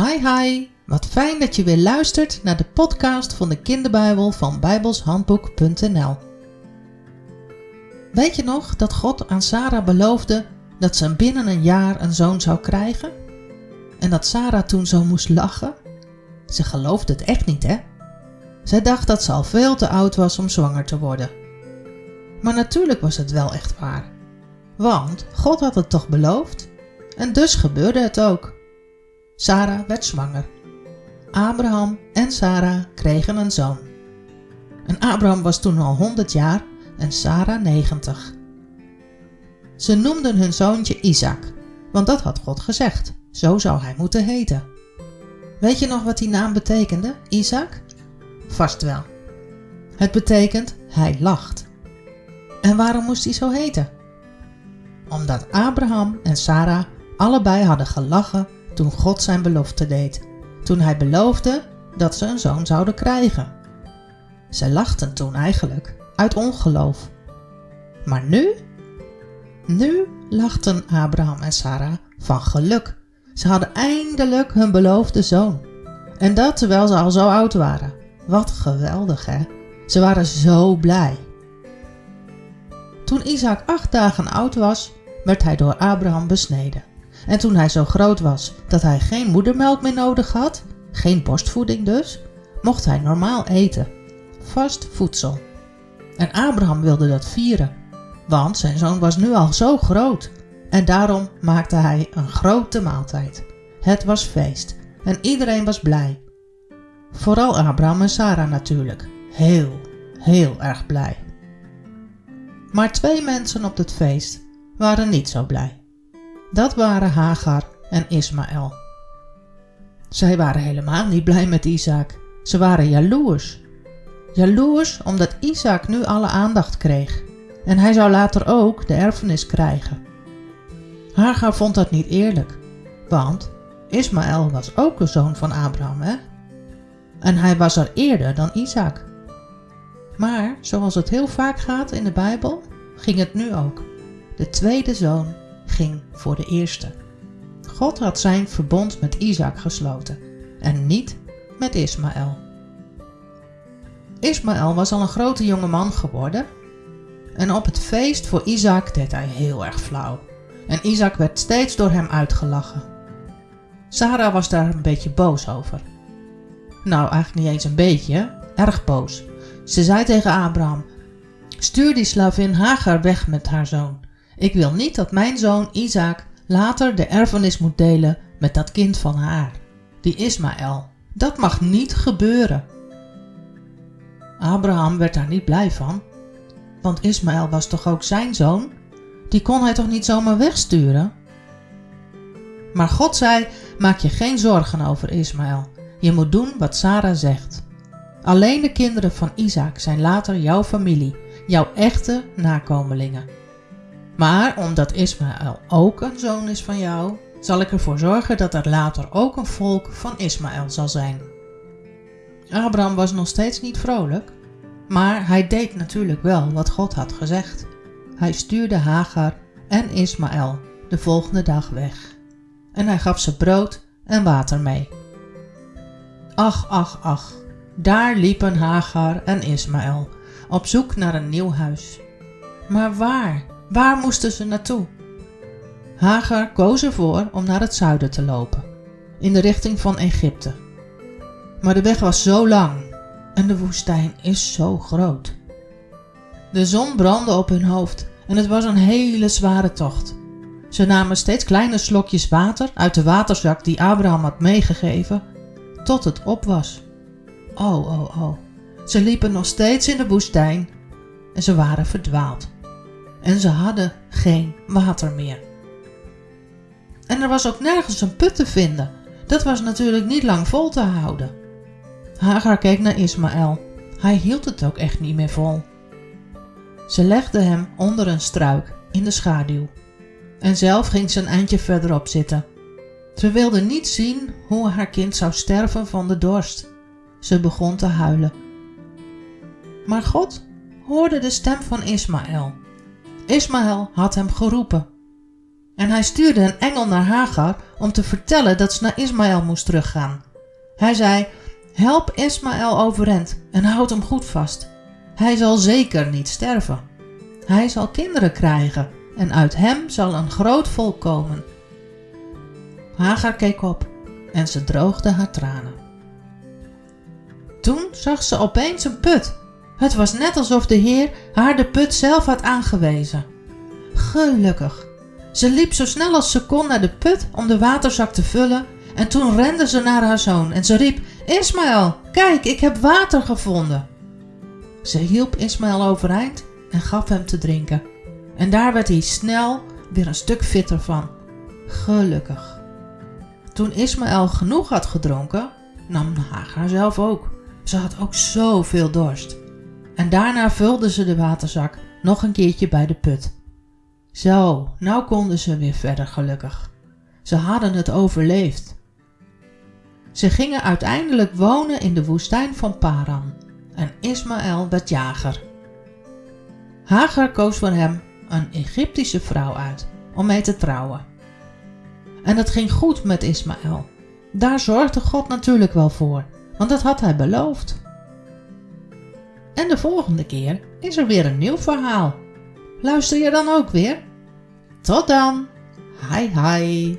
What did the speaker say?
Hi hi, wat fijn dat je weer luistert naar de podcast van de kinderbijbel van bijbelshandboek.nl. Weet je nog dat God aan Sarah beloofde dat ze binnen een jaar een zoon zou krijgen? En dat Sarah toen zo moest lachen? Ze geloofde het echt niet, hè? Zij dacht dat ze al veel te oud was om zwanger te worden. Maar natuurlijk was het wel echt waar. Want God had het toch beloofd? En dus gebeurde het ook. Sarah werd zwanger. Abraham en Sarah kregen een zoon. En Abraham was toen al 100 jaar en Sarah 90. Ze noemden hun zoontje Isaac, want dat had God gezegd. Zo zou hij moeten heten. Weet je nog wat die naam betekende, Isaac? Vast wel. Het betekent hij lacht. En waarom moest hij zo heten? Omdat Abraham en Sarah allebei hadden gelachen toen God zijn belofte deed, toen hij beloofde dat ze een zoon zouden krijgen. Ze lachten toen eigenlijk uit ongeloof. Maar nu? Nu lachten Abraham en Sarah van geluk. Ze hadden eindelijk hun beloofde zoon. En dat terwijl ze al zo oud waren. Wat geweldig, hè? Ze waren zo blij. Toen Isaac acht dagen oud was, werd hij door Abraham besneden. En toen hij zo groot was dat hij geen moedermelk meer nodig had, geen borstvoeding dus, mocht hij normaal eten. Vast voedsel. En Abraham wilde dat vieren, want zijn zoon was nu al zo groot. En daarom maakte hij een grote maaltijd. Het was feest en iedereen was blij. Vooral Abraham en Sarah natuurlijk. Heel, heel erg blij. Maar twee mensen op het feest waren niet zo blij. Dat waren Hagar en Ismaël. Zij waren helemaal niet blij met Isaac. Ze waren jaloers. Jaloers omdat Isaac nu alle aandacht kreeg. En hij zou later ook de erfenis krijgen. Hagar vond dat niet eerlijk. Want Ismaël was ook een zoon van Abraham, hè? En hij was er eerder dan Isaac. Maar zoals het heel vaak gaat in de Bijbel, ging het nu ook. De tweede zoon voor de eerste. God had zijn verbond met Isaac gesloten en niet met Ismaël. Ismaël was al een grote jonge man geworden en op het feest voor Isaac deed hij heel erg flauw. En Isaac werd steeds door hem uitgelachen. Sarah was daar een beetje boos over. Nou, eigenlijk niet eens een beetje, erg boos. Ze zei tegen Abraham: Stuur die slavin Hagar weg met haar zoon. Ik wil niet dat mijn zoon Isaac later de erfenis moet delen met dat kind van haar, die Ismaël. Dat mag niet gebeuren. Abraham werd daar niet blij van, want Ismaël was toch ook zijn zoon? Die kon hij toch niet zomaar wegsturen? Maar God zei: Maak je geen zorgen over Ismaël. Je moet doen wat Sarah zegt. Alleen de kinderen van Isaac zijn later jouw familie, jouw echte nakomelingen. Maar omdat Ismaël ook een zoon is van jou, zal ik ervoor zorgen dat er later ook een volk van Ismaël zal zijn. Abraham was nog steeds niet vrolijk, maar hij deed natuurlijk wel wat God had gezegd. Hij stuurde Hagar en Ismaël de volgende dag weg. En hij gaf ze brood en water mee. Ach, ach, ach, daar liepen Hagar en Ismaël op zoek naar een nieuw huis. Maar waar? Waar moesten ze naartoe? Hagar koos ervoor om naar het zuiden te lopen, in de richting van Egypte. Maar de weg was zo lang en de woestijn is zo groot. De zon brandde op hun hoofd en het was een hele zware tocht. Ze namen steeds kleine slokjes water uit de waterzak die Abraham had meegegeven, tot het op was. Oh, oh, oh. Ze liepen nog steeds in de woestijn en ze waren verdwaald en ze hadden geen water meer. En er was ook nergens een put te vinden. Dat was natuurlijk niet lang vol te houden. Hagar keek naar Ismaël. Hij hield het ook echt niet meer vol. Ze legde hem onder een struik in de schaduw. En zelf ging ze een eindje verderop zitten. Ze wilde niet zien hoe haar kind zou sterven van de dorst. Ze begon te huilen. Maar God hoorde de stem van Ismaël Ismaël had hem geroepen. En hij stuurde een engel naar Hagar om te vertellen dat ze naar Ismaël moest teruggaan. Hij zei: Help Ismaël overeind en houd hem goed vast. Hij zal zeker niet sterven. Hij zal kinderen krijgen en uit hem zal een groot volk komen. Hagar keek op en ze droogde haar tranen. Toen zag ze opeens een put. Het was net alsof de Heer haar de put zelf had aangewezen. Gelukkig. Ze liep zo snel als ze kon naar de put om de waterzak te vullen en toen rende ze naar haar zoon en ze riep: Ismaël, kijk, ik heb water gevonden. Ze hielp Ismaël overeind en gaf hem te drinken. En daar werd hij snel weer een stuk fitter van. Gelukkig. Toen Ismaël genoeg had gedronken, nam Hagar zelf ook. Ze had ook zoveel dorst. En daarna vulde ze de waterzak nog een keertje bij de put. Zo, nou konden ze weer verder gelukkig. Ze hadden het overleefd. Ze gingen uiteindelijk wonen in de woestijn van Paran en Ismaël werd jager. Hagar koos voor hem een Egyptische vrouw uit om mee te trouwen. En het ging goed met Ismaël. Daar zorgde God natuurlijk wel voor, want dat had hij beloofd. En de volgende keer is er weer een nieuw verhaal. Luister je dan ook weer? Tot dan! Hi hi!